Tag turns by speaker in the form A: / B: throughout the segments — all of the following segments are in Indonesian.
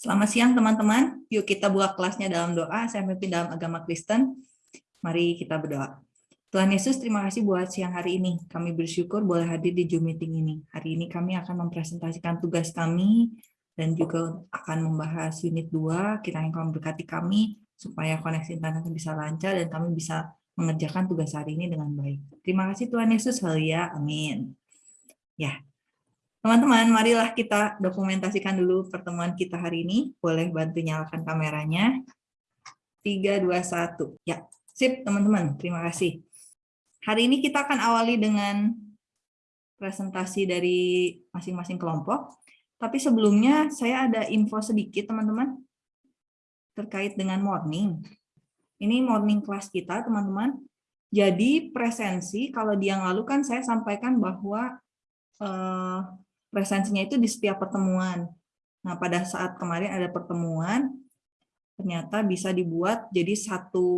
A: Selamat siang teman-teman. Yuk kita buka kelasnya dalam doa. Saya memimpin dalam agama Kristen. Mari kita berdoa. Tuhan Yesus, terima kasih buat siang hari ini. Kami bersyukur boleh hadir di Zoom meeting ini. Hari ini kami akan mempresentasikan tugas kami dan juga akan membahas unit 2. Kiranya kau berkati kami supaya koneksi internet bisa lancar dan kami bisa mengerjakan tugas hari ini dengan baik. Terima kasih Tuhan Yesus. Haleluya. Amin. Ya, Teman-teman, marilah kita dokumentasikan dulu pertemuan kita hari ini. Boleh bantu nyalakan kameranya. 3, 2, 1. Ya, sip teman-teman. Terima kasih. Hari ini kita akan awali dengan presentasi dari masing-masing kelompok. Tapi sebelumnya saya ada info sedikit teman-teman terkait dengan morning. Ini morning class kita teman-teman. Jadi presensi kalau di yang lalu kan saya sampaikan bahwa eh, presensinya itu di setiap pertemuan. Nah, pada saat kemarin ada pertemuan, ternyata bisa dibuat jadi satu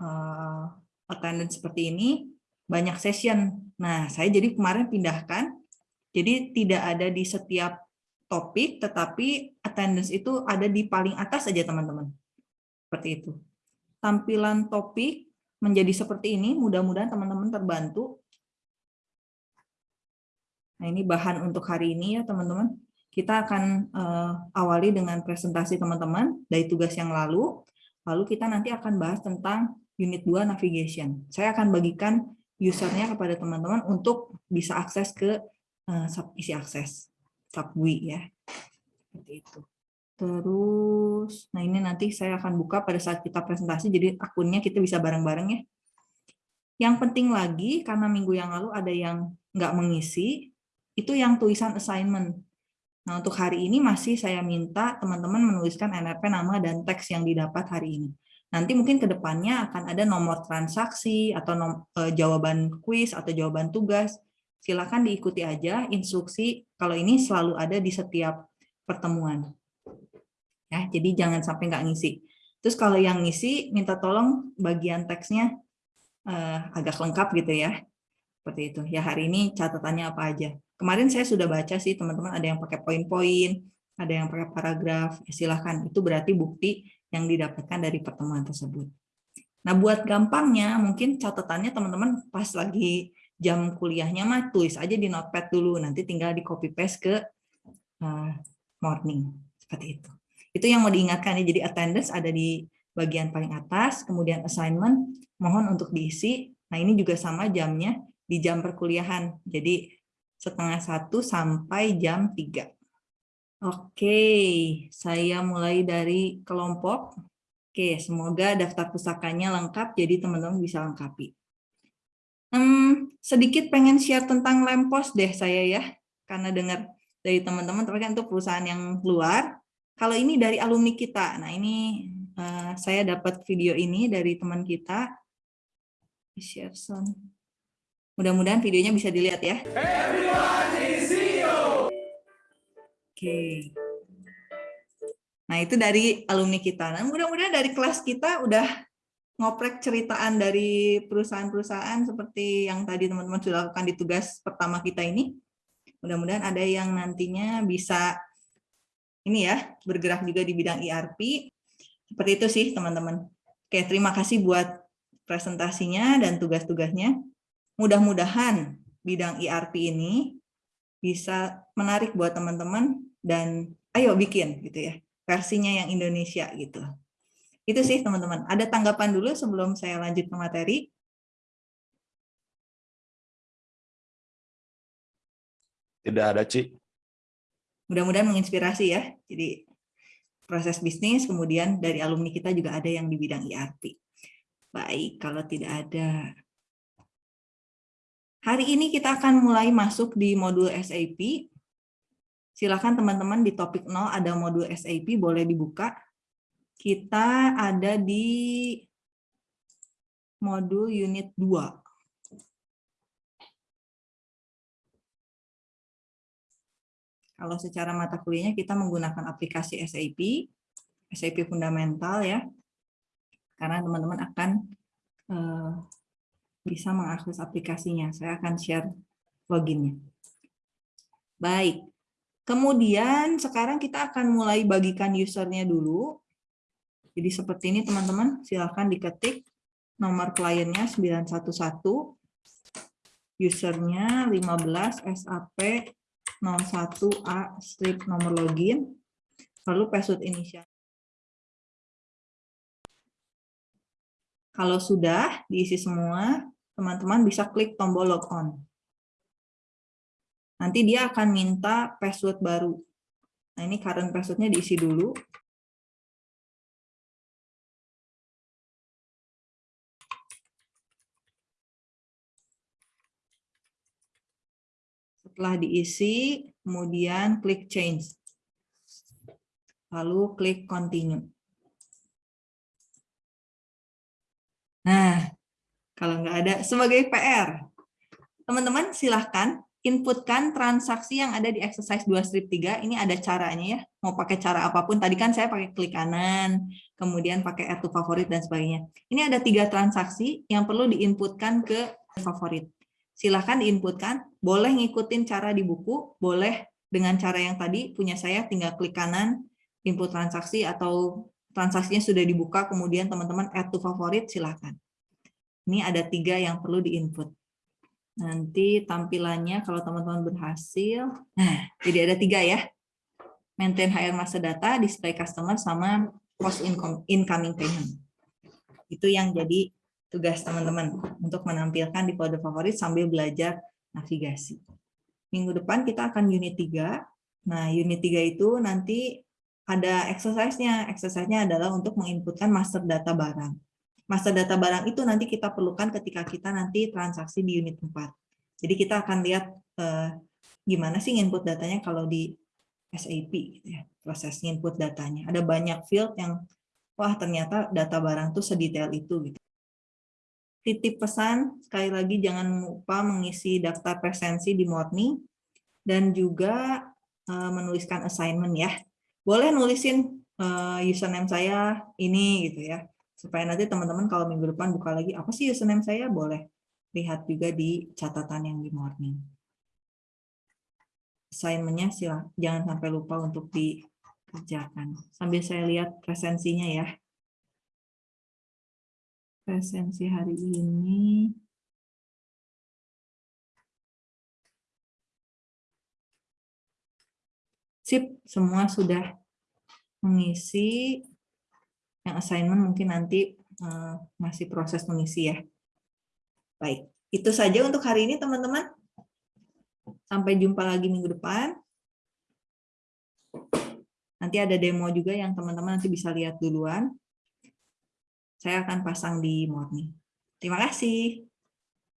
A: uh, attendance seperti ini, banyak session. Nah, saya jadi kemarin pindahkan, jadi tidak ada di setiap topik, tetapi attendance itu ada di paling atas saja, teman-teman. Seperti itu. Tampilan topik menjadi seperti ini, mudah-mudahan teman-teman terbantu Nah, ini bahan untuk hari ini ya, teman-teman. Kita akan uh, awali dengan presentasi teman-teman dari tugas yang lalu. Lalu kita nanti akan bahas tentang unit 2 navigation. Saya akan bagikan usernya kepada teman-teman untuk bisa akses ke uh, isi akses subwi ya. Seperti itu. Terus, nah ini nanti saya akan buka pada saat kita presentasi, jadi akunnya kita bisa bareng-bareng ya. Yang penting lagi, karena minggu yang lalu ada yang nggak mengisi, itu yang tulisan assignment. Nah, untuk hari ini masih saya minta teman-teman menuliskan NRP nama dan teks yang didapat hari ini. Nanti mungkin ke depannya akan ada nomor transaksi atau nom, e, jawaban kuis atau jawaban tugas. Silakan diikuti aja instruksi kalau ini selalu ada di setiap pertemuan. Ya, jadi jangan sampai nggak ngisi. Terus kalau yang ngisi minta tolong bagian teksnya eh, agak lengkap gitu ya. Seperti itu. Ya hari ini catatannya apa aja. Kemarin saya sudah baca sih teman-teman ada yang pakai poin-poin, ada yang pakai paragraf, ya silahkan. Itu berarti bukti yang didapatkan dari pertemuan tersebut. Nah buat gampangnya mungkin catatannya teman-teman pas lagi jam kuliahnya mah tulis aja di notepad dulu, nanti tinggal di copy paste ke uh, morning, seperti itu. Itu yang mau diingatkan ya, jadi attendance ada di bagian paling atas, kemudian assignment mohon untuk diisi. Nah ini juga sama jamnya di jam perkuliahan, jadi setengah satu sampai jam tiga. Oke, saya mulai dari kelompok. Oke, semoga daftar pusakanya lengkap, jadi teman-teman bisa lengkapi. Hmm, sedikit pengen share tentang Lempos deh saya ya, karena dengar dari teman-teman, tapi kan itu perusahaan yang luar. Kalau ini dari alumni kita, nah ini uh, saya dapat video ini dari teman kita. Share sound. Mudah-mudahan videonya bisa dilihat ya. Oke. Nah, itu dari alumni kita. Nah, mudah-mudahan dari kelas kita udah ngoprek ceritaan dari perusahaan-perusahaan seperti yang tadi teman-teman sudah lakukan di tugas pertama kita ini. Mudah-mudahan ada yang nantinya bisa ini ya, bergerak juga di bidang ERP. Seperti itu sih, teman-teman. Oke, terima kasih buat presentasinya dan tugas-tugasnya. Mudah-mudahan bidang ERP ini bisa menarik buat teman-teman dan ayo bikin gitu ya versinya yang Indonesia gitu. Itu sih teman-teman. Ada tanggapan dulu sebelum saya lanjut ke materi.
B: Tidak ada, Ci.
A: Mudah-mudahan menginspirasi ya. Jadi proses bisnis, kemudian dari alumni kita juga ada yang di bidang ERP. Baik, kalau tidak ada Hari ini kita akan mulai masuk di modul SAP. Silakan teman-teman di topik 0 ada modul SAP, boleh dibuka. Kita ada di modul unit 2. Kalau secara mata kuliahnya kita menggunakan aplikasi SAP, SAP fundamental ya, karena teman-teman akan eh, bisa mengakses aplikasinya. Saya akan share loginnya. Baik, Kemudian sekarang kita akan mulai bagikan usernya dulu. Jadi seperti ini teman-teman, silahkan diketik nomor kliennya 911, usernya 15 SAP 01A strip nomor login, lalu password inisial. Kalau sudah diisi semua, teman-teman bisa klik tombol logon. Nanti dia akan minta password baru. Nah, ini current passwordnya diisi dulu. Setelah diisi, kemudian klik change. Lalu klik continue. Nah, kalau nggak ada, sebagai PR, teman-teman silahkan inputkan transaksi yang ada di exercise 2 strip 3. Ini ada caranya ya. Mau pakai cara apa pun. Tadi kan saya pakai klik kanan, kemudian pakai add to favorit dan sebagainya. Ini ada tiga transaksi yang perlu diinputkan ke favorit. Silahkan diinputkan. Boleh ngikutin cara di buku, boleh dengan cara yang tadi punya saya tinggal klik kanan, input transaksi atau transaksinya sudah dibuka, kemudian teman-teman add to favorit, silahkan. Ini ada tiga yang perlu diinput. Nanti tampilannya kalau teman-teman berhasil, nah jadi ada tiga ya. Maintain HR master data, display customer, sama post incoming payment. Itu yang jadi tugas teman-teman untuk menampilkan di folder favorit sambil belajar navigasi. Minggu depan kita akan unit 3. Nah, unit 3 itu nanti ada exercise-nya. Exercise-nya adalah untuk menginputkan master data barang. Master data barang itu nanti kita perlukan ketika kita nanti transaksi di unit 4. Jadi kita akan lihat eh, gimana sih input datanya kalau di SAP, gitu ya, proses input datanya. Ada banyak field yang, wah ternyata data barang tuh sedetail itu. gitu. Titip pesan, sekali lagi jangan lupa mengisi daftar presensi di Morning, dan juga eh, menuliskan assignment ya. Boleh nulisin eh, username saya ini gitu ya supaya nanti teman-teman kalau minggu depan buka lagi apa sih username saya boleh lihat juga di catatan yang di morning. Assignment-nya jangan sampai lupa untuk dikerjakan. Sambil saya lihat presensinya ya. Presensi hari ini. Sip, semua sudah mengisi yang assignment mungkin nanti uh, masih proses mengisi ya. Baik, itu saja untuk hari ini teman-teman. Sampai jumpa lagi minggu depan. Nanti ada demo juga yang teman-teman nanti bisa lihat duluan. Saya akan pasang di morning. Terima kasih.